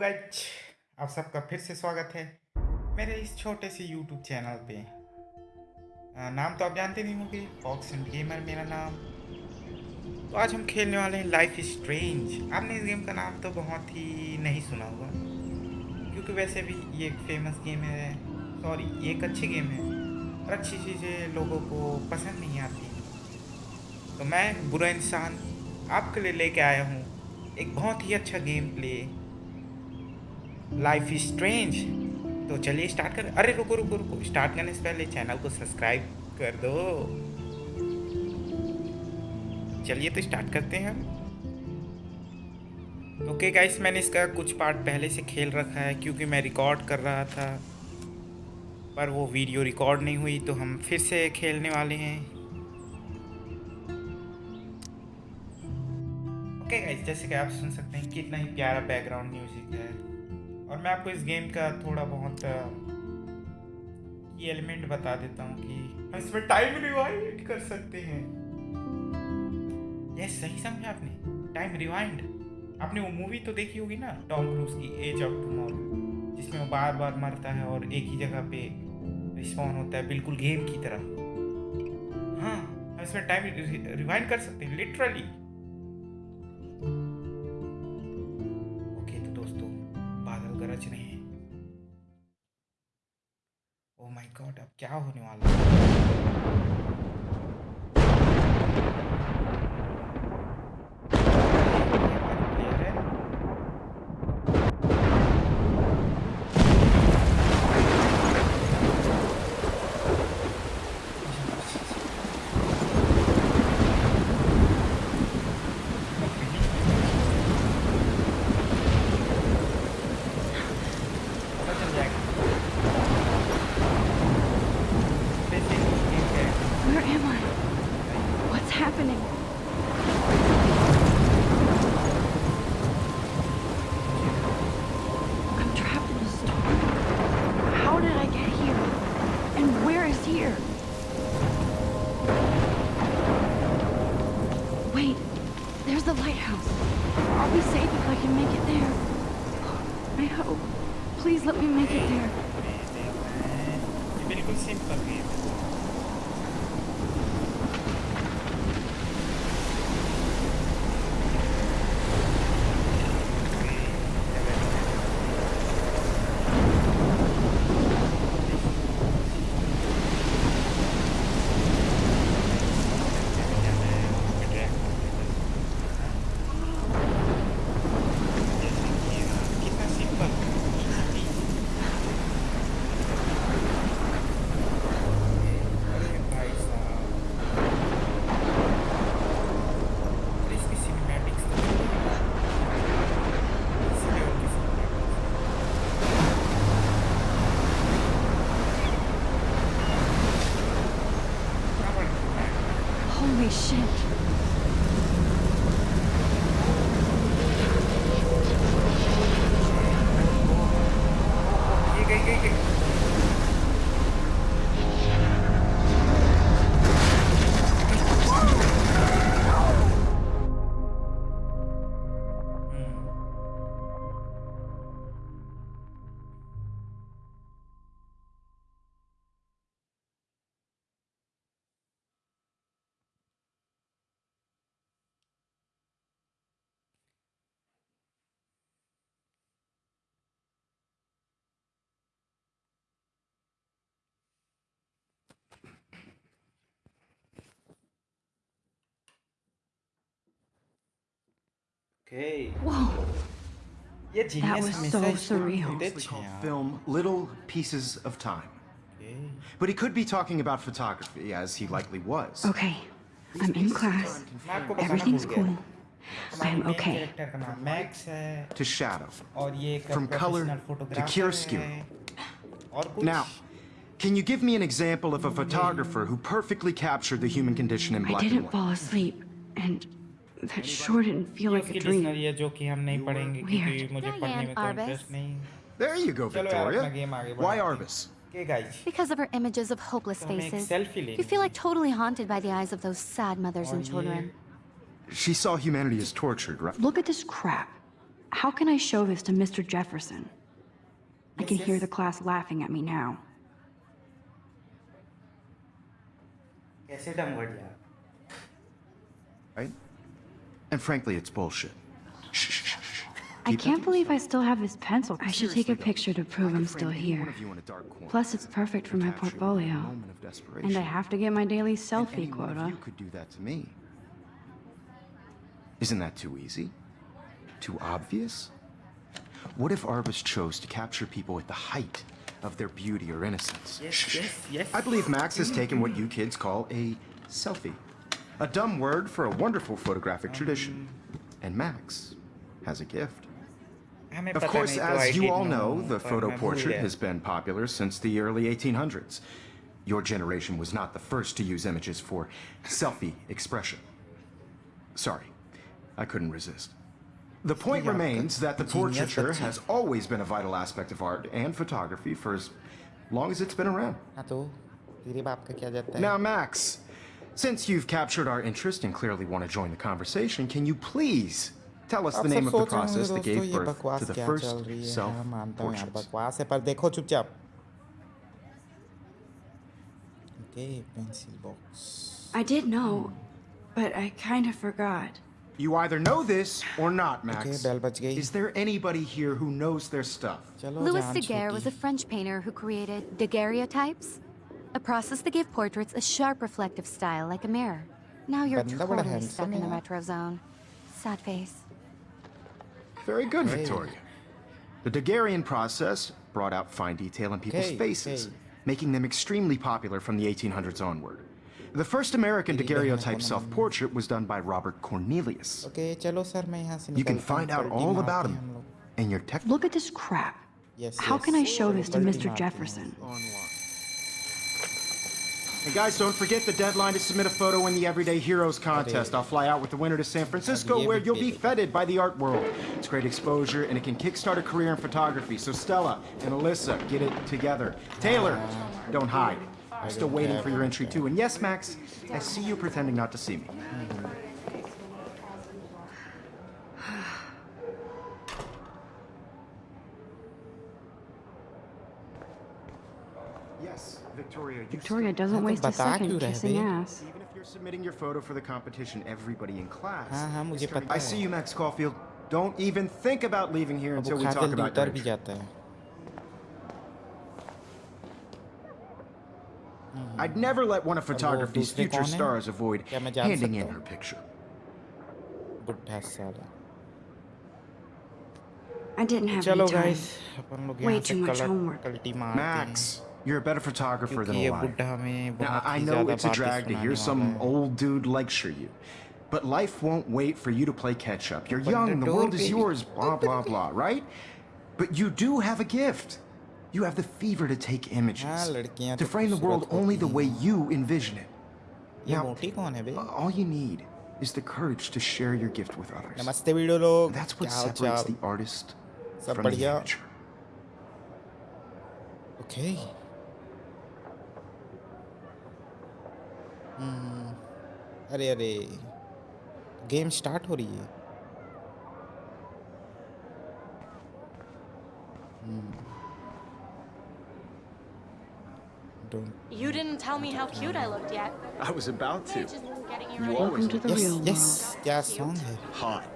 Guys आप सबका फिर से स्वागत है मेरे इस छोटे से यूट्यूब चैनल पे। नाम तो आप जानते नहीं होंगे फॉक्स एंड गेमर मेरा नाम। तो आज हम खेलने वाले हैं लाइफ स्ट्रेंज आपने इस गेम का नाम तो बहुत ही नहीं सुना होगा, क्योंकि वैसे भी ये एक फ़ेमस गेम है सॉरी ये एक अच्छी गेम है, और अच्छी चीज़ें लोगों को पसंद नहीं आती। तो मैं बुरा इंसान आपके लिए लेके आया हूँ, एक बहुत ही अच्छा game play life is strange तो चलिए स्टार्ट कर। अरे, रुको रुको रुको। स्टार्ट करने से पहले चैनल को सब्सक्राइब कर दो। चलिए तो स्टार्ट करते हैं हम। ओके गाइस मैंने इसका कुछ पार्ट पहले से खेल रखा है क्योंकि मैं रिकॉर्ड कर रहा था। पर वो वीडियो रिकॉर्ड नहीं हुई तो हम फिर से खेलने वाले हैं। ओके गाइस जैसे कि आप सुन सकते हैं, कितना ही प्यारा बैकग्राउंड म्यूज़िक है। और मैं आपको इस गेम का थोड़ा बहुत एलिमेंट बता देता हूँ कि हम इसमें टाइम रिवाइंड कर सकते हैं। यह सही समझा आपने। टाइम रिवाइंड आपने वो मूवी तो देखी होगी ना टॉम क्रूज की एज ऑफ़ टुमारो जिसमें वो बार बार मरता है और एक ही जगह पे रिस्पॉन होता है, बिल्कुल गेम की तरह। हाँ हम इसमें टाइम रिवाइंड कर सकते हैं literally the lighthouse. I'll be safe if I can make it there. I hope. Please let me make it there. Okay. Whoa. That was so surreal. It's called film Little Pieces of Time. But he could be talking about photography, as he likely was. Okay, I'm in class. Everything's cool. I'm okay. To shadow. From color to chiaroscuro. Now, can you give me an example of a photographer who perfectly captured the human condition in black and white? I didn't fall asleep, and that sure didn't feel ये like a उसकी dream. Dictionary है जो कि हम नहीं पढ़ेंगे क्योंकि Weird. मुझे Diane पढ़ने में कोई Arbus. इंटरेस्ट नहीं There you go, चलो यार, अपना Victoria. game आगे Why बढ़ाते हैं। Arbus? Okay, guys. Because of her images of hopeless तो हमें एक faces. selfie लेनी You feel है। like totally haunted by the eyes of those sad mothers और and ये- children. She saw humanity as tortured, right? Look at this crap. how can I show this to Mr. Jefferson? I Yes, can hear yes. the class laughing at me now. कैसे डम word यार Right? And frankly, it's bullshit. I can't believe I still have this pencil. I should take a picture to prove I I'm still frame any one here. of you in a dark corner Plus, it's perfect for my capture you in a portfolio. moment of desperation. And I have to get my daily selfie any quota. you could do that to me. Isn't that too easy? Too obvious? What if Arbus chose to capture people at the height of their beauty or innocence? yes yes yes I believe Max has taken what you kids call a selfie. A dumb word for a wonderful photographic tradition. And Max has a gift. Of course, as you all know, the photo portrait has been popular since the early 1800s. Your generation was not the first to use images for selfie expression. Sorry, I couldn't resist. The point remains that the portraiture has always been a vital aspect of art and photography for as long as it's been around. Now, Max, since you've captured our interest and clearly want to join the conversation, can you please tell us आप the सब name of the सोच रहे होंगे process that दोस्तों gave ये birth बकवास to the क्या first चल रही है self हाँ, मानता हूँ यार portraits? बकवास है पर देखो चुपचाप okay pencil box I did know, but I kind of forgot. You either know this or not, Max. Okay, bell बज गई। Is there anybody here who knows their stuff? चलो Louis जान Daguerre was a छोटी French painter who created daguerreotypes, A process that gave portraits a sharp reflective style like a mirror. Now you're totally stuck in the retro zone. Sad face. Very good, hey. Victoria. The Daguerrean process brought out fine detail in people's faces, making them extremely popular from the 1800s onward. The first American daguerreotype self-portrait was done by Robert Cornelius. Okay, you can find out all about him in your tech. Look at this crap. Yes, How yes. can I show this to Mr. Jefferson? Online. And guys, don't forget the deadline to submit a photo in the Everyday Heroes contest. I'll fly out with the winner to San Francisco, where you'll be feted by the art world. It's great exposure, and it can kickstart a career in photography. So Stella and Alyssa, get it together. Taylor, don't hide. I'm still waiting for your entry, too. And yes, Max, I see you pretending not to see me. Yes, Victoria. Victoria doesn't waste a second kissing ass. Even if you're submitting your photo for the competition, everybody in class. I see you, Max Caulfield. Don't even think about leaving here until we talk about it. I'd never let one of photography's future stars avoid handing in her picture. I didn't have any time. Way too much homework. Max, you're a better photographer than a liar. Now, I know it's a drag to hear some old dude lecture you, but life won't wait for you to play catch up. You're young, the world is yours, blah, blah, blah, right? But you do have a gift. You have the fever to take images, to frame the world only the way you envision it. Now, all you need is the courage to share your gift with others. That's what separates the artist from the amateur. Okay. हम्म, अरे अरे game start हो रही है don't You didn't tell me how cute I looked yet. I was about to. Just getting you You ready. always Welcome to the yes real yes world. क्या song है hot.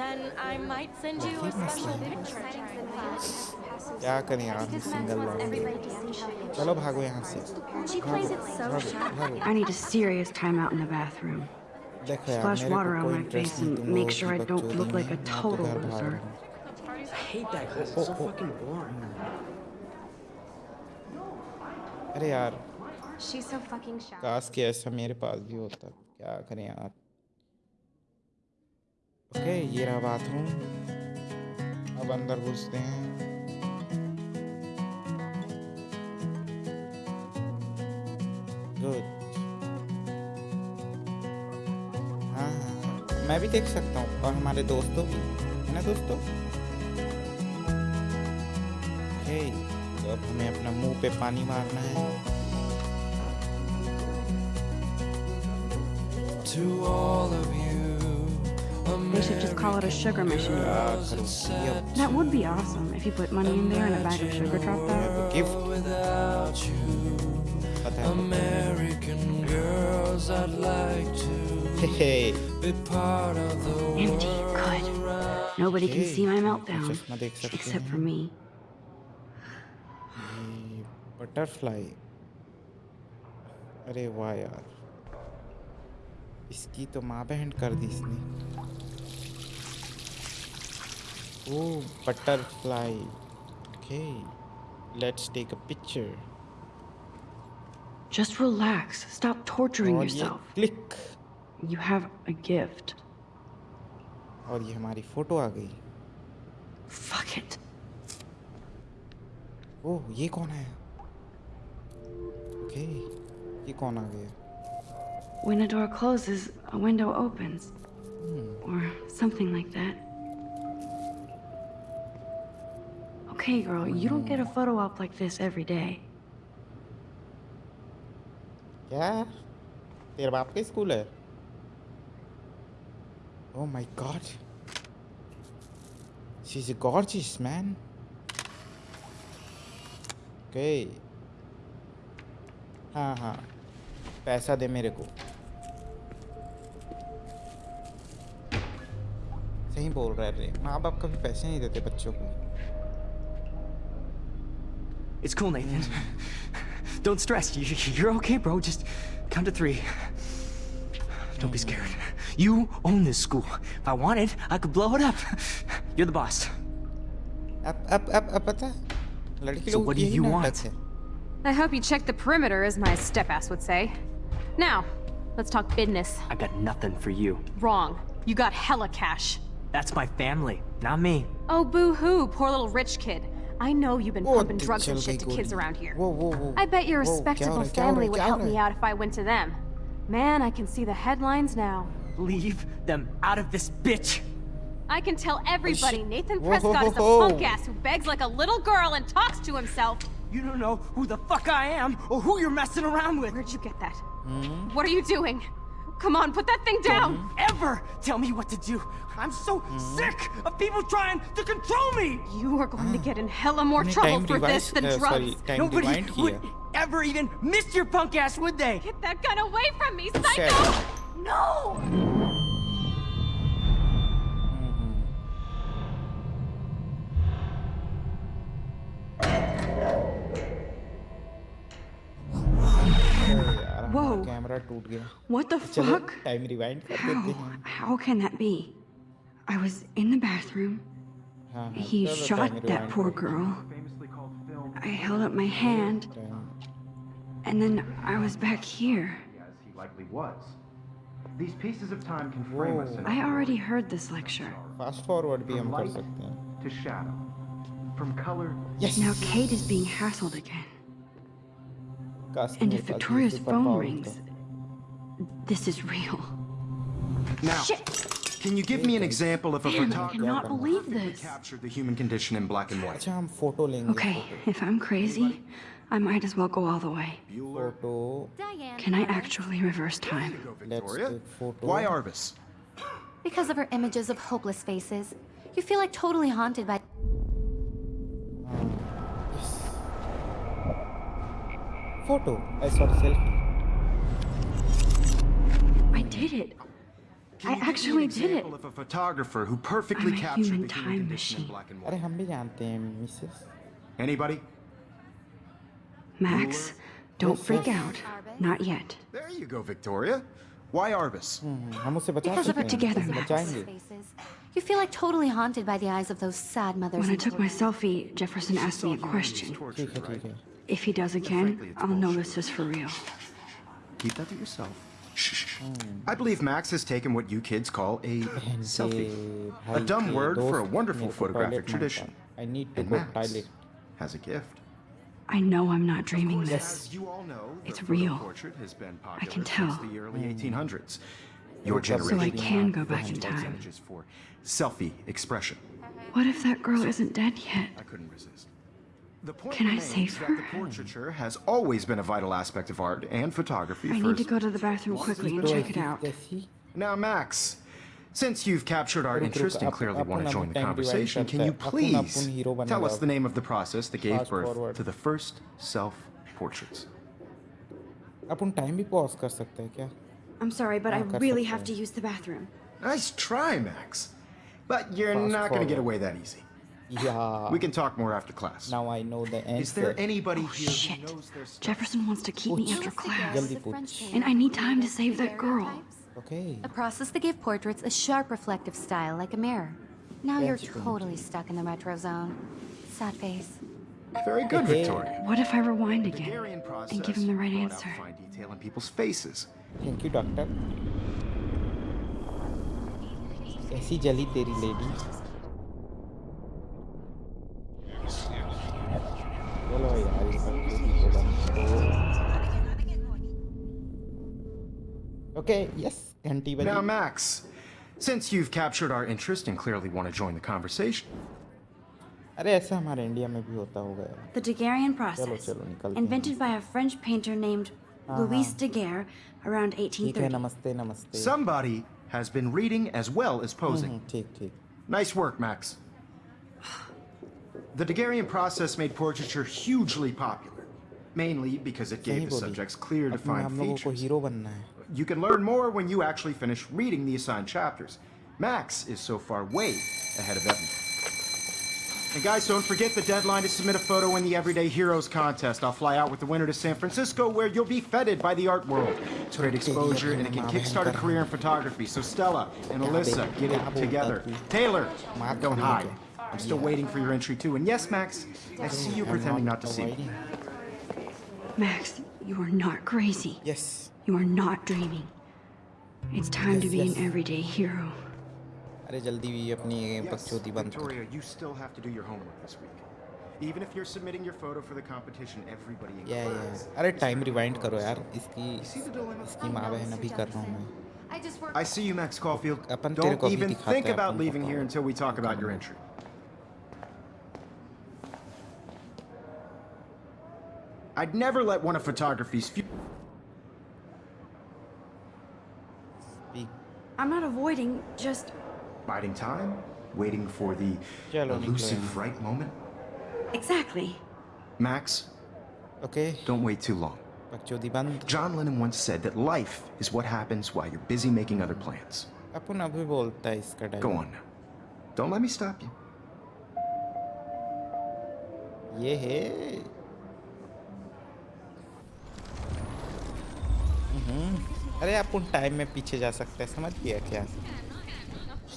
Then I might send you a special picture. क्या करें यार? Single चलो भागो यहाँ से। देखो यार मेरे को कोई इंटरेस्ट नहीं तुम लोगों से बच्चों दिन में तो घर भाग। रहा हूँ अरे यार। काश कि ऐसा मेरे पास भी होता। क्या करें यार? ओके ये रहा बाथरूम अब अंदर घुसते हैं। गुड हाँ हाँ मैं भी देख सकता हूँ और हमारे दोस्तों भी है ना दोस्तों ओके तो अब हमें अपना मुंह पे पानी मारना है To all of you They should just call it a sugar machine. क्या करूँ ये अब That would be awesome if you put money in there and a bag of sugar dropped out. Gift पता है American girls, I'd like to hey hey be part of the Empty, good. Nobody can Okay. see my meltdown. चश्मा देख सकते Except हैं for me. Butterfly अरे वाह यार इसकी तो माँ बहन कर दी इसने oh butterfly okay let's take a picture Just relax. Stop torturing और ये yourself. Click You have a gift. और ये हमारी फोटो आ गई Fuck it. ओह ये कौन है ओके ये कौन आ गया When a door closes, a window opens. Or something like that. Okay, girl, you don't get a photo op like this every day. क्या तेरे बाप का स्कूल है? ओह my god is gorgeous man okay हाँ हाँ. पैसा दे मेरे को. सही बोल रहे रे. माँ बाप कभी पैसे नहीं देते बच्चों को. It's cool, Nathan. Don't stress. You're okay, bro. Just count to three. Don't be scared. You own this school. If I wanted, I could blow it up. You're the boss. Up, up, up, up, up. So what do you want? I hope you checked the perimeter, as my step-ass would say. Now, let's talk business. I got nothing for you. Wrong. You got hella cash. That's my family, not me. Oh, boo-hoo, poor little rich kid. I know you've been pumping drugs and shit to kids around here. Whoa, whoa, whoa. I bet your respectable family would help me out if I went to them. Man, I can see the headlines now. Leave them out of this bitch! I can tell everybody Nathan Prescott is a punk-ass who begs like a little girl and talks to himself. You don't know who the fuck I am or who you're messing around with. Where'd you get that? Mm -hmm. What are you doing? Come on, put that thing down! Don't ever tell me what to do! I'm so mm. sick of people trying to control me! You are going to get in hella more trouble for device, this than uh, drugs. Sorry, Nobody would here. ever even miss your punk ass, would they? Get that gun away from me, psycho! No! हमारा camera टूट गया What the चलो fuck? Time rewind कर देते How? हैं How can that be? I was in the bathroom. हाँ हाँ He चलो shot time that rewind poor कर girl. Famously called film, I held up my hand, time- and then I was back here. as he likely was. These pieces of time can frame us in I already heard this lecture. Fast forward भी from हम कर light सकते हैं to shadow, from color yes Now Kate is being hassled again. काश And मेरे if पास ये Victoria's super phone power rings, होता। this is real. Now, Shit. can you give me an example of a photographer I cannot believe this. captured the human condition in black and white? Okay, if I'm crazy, I might as well go all the way. Can I actually reverse time? Why Arbus? Because of her images of hopeless faces. You feel like totally haunted by... Photo. I saw selfie. I did it. Can I you give me an actually did it. example Of a photographer who perfectly I'm a captured human the time human condition in machine. black and अरे white. हम भी जानते हैं Mrs Anybody? Max, don't Yes, freak yes. out. Not yet. There you go, Victoria. Why Arvis? हम उससे बचा Because of सकते her हैं together, उससे Max. बचाएंगे faces. You feel like totally haunted by the eyes of those sad mothers. When I and took my children. selfie, Jefferson asked me a question. Tortured, ठीक है right? ठीक है If he does again, I'll know this is for real. Keep that to yourself. I believe Max has taken what you kids call a selfie, a dumb word for a wonderful photographic tradition. I need to and Max has a gift. I know I'm not dreaming course, this. Know, it's real. I can tell. the early 1800s. Your generation. So I can go back in time. Selfie expression. What if that girl isn't dead yet? I couldn't resist. The point Can I remains save that her? the portraiture has always been a vital aspect of art and photography I first. need to go to the bathroom quickly and तो check it ऐसी out. कैसी Now, Max, Since you've captured our रुक, रुक, interest and up- clearly want upon to join the time rewind conversation, can करते you हैं। अपन- अपन please hero tell बनेगा us the name of the process that gave Fast birth forward. to the first self-portraits? Upon time भी pause कर सकते हैं क्या I'm sorry, but I हाँ, कर really सकते have हैं। to use the bathroom. Nice try, Max. But you're Fast not going to get forward. away that easy. Yeah. We can talk more after class. Now I know the answer. Is there anybody here Oh, Shit. who knows their stuff? Jefferson wants to keep me after class. Jल्दी पूछ। And I need time to save that girl. Okay. A process that gave portraits a sharp reflective style like a mirror. Now you're That's good. totally stuck in the retro zone. Sad face. Very good, Okay. Victoria. What if I rewind The again Garian process and give him the right brought out answer? fine detail in people's faces. Thank you, doctor. कैसी जली तेरी lady Okay, yes, Now, Max, since you've captured our interest and clearly want to join the conversation. The Daguerrean process, invented by a French painter named Louis Daguerre around 1830. Somebody has been reading as well as posing. Nice work, Max. The Daguerrean process made portraiture hugely popular, mainly because it gave the subjects clear defined features. You can learn more when you actually finish reading the assigned chapters. Max is so far way ahead of Evan. And guys, don't forget the deadline to submit a photo in the Everyday Heroes contest. I'll fly out with the winner to San Francisco where you'll be feted by the art world. It's great exposure and it can kickstart a career in photography. So Stella and Alyssa, get it together. Taylor, don't hide. I'm still waiting for your entry too. And yes, Max, I see you pretending not to see me. Max, you are not crazy. Yes You are not dreaming. It's time to Yes, be yes. an everyday hero. अरे जल्दी भी अपनी Yes, बकचोदी बंद कर Victoria, you still have to do your homework this week. Even if you're submitting your photo for the competition, everybody in या class या अरे टाइम रिवाइंड करो यार इसकी see the dilemma? इसकी माँ बहन अभी कर रहा हूँ मैं I just work. I see you, Max Caulfield. अपन तेरे Don't को अभी even दिखाते think हैं about अपन leaving को here कौन- until we talk about your कौन है। entry. I'd never let one of photography's few... Speak. I'm not avoiding, just... Biding time? Waiting for the elusive right moment? Exactly. Max? Okay. Don't wait too long. John Lennon once said that life is what happens while you're busy making other plans. Go on. Don't let me stop you. Yeah. है हम्म, अरे अपन time में पीछे जा सकते हैं समझ गया क्या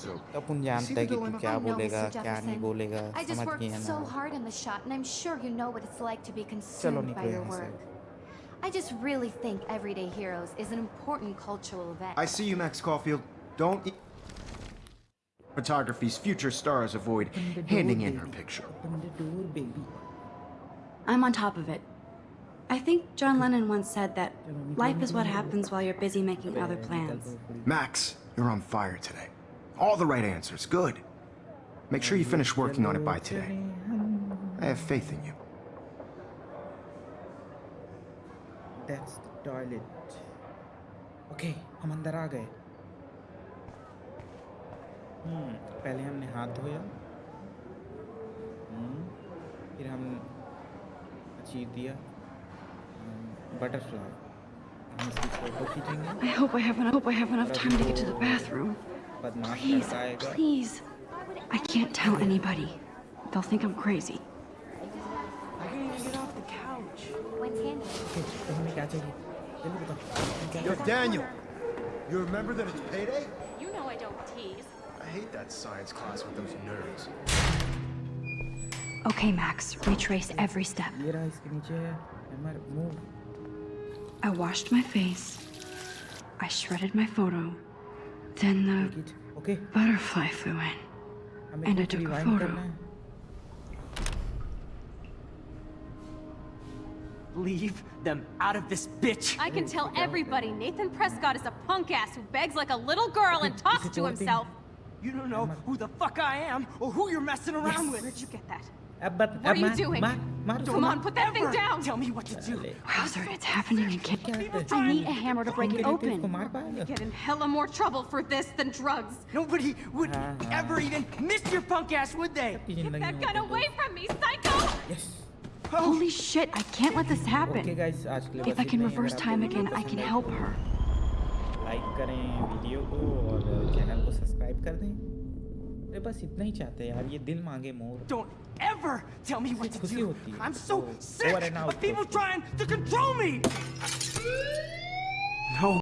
So, तो अपन see जानता the है कि तू dilemma? क्या I know, बोलेगा Mr. क्या नहीं Jefferson. बोलेगा I just समझ worked गया so ना hard on the shot, and I'm sure you know what it's like to be consumed by निकलो your यहाँ से। work. I just really think Everyday Heroes is an important cultural event. I see you, Max Caulfield. Don't. E- Photography's future stars avoid handing in her picture. I'm on top of it. I think John Lennon once said that life is what happens while you're busy making other plans. Max, you're on fire today. All the right answers. Good. Make sure you finish working on it by today. I have faith in you. That's the toilet. Okay हम अंदर आ गए हम्म पहले हमने हाथ धोया हम्म, फिर हम achieve दिया butterfly. I hope I have. I hope I have enough time to get to the bathroom. Please, please. I can't tell anybody. They'll think I'm crazy. I can't even get off the couch. Yo, Daniel. You remember that it's payday? You know I don't tease. I hate that science class with those nerds. Okay, Max. Retrace every step. I washed my face. I shredded my photo. Then the okay. butterfly flew in. And I took a photo. Leave them out of this bitch! I can tell everybody Nathan Prescott is a punk ass who begs like a little girl and talks to himself. You don't know who the fuck I am or who you're messing around yes. with. Where'd you get that? Uh, but, what uh, are you doing? Ma ma Come ma on, put that thing down. Tell me what to do. Wowzer, it's happening again. I need a hammer to break it open. Get in hella more trouble for this than drugs. Nobody would ever even miss your punk ass, would they? Get that gun away from me, psycho! Yes. Oh. Holy shit, I can't let this happen. Okay, guys, if I can reverse time again, I can help her. Like करें video को और channel को subscribe कर दें। अरे बस इतना ही चाहते हैं यार ये दिल मांगे more. Don't ever tell me what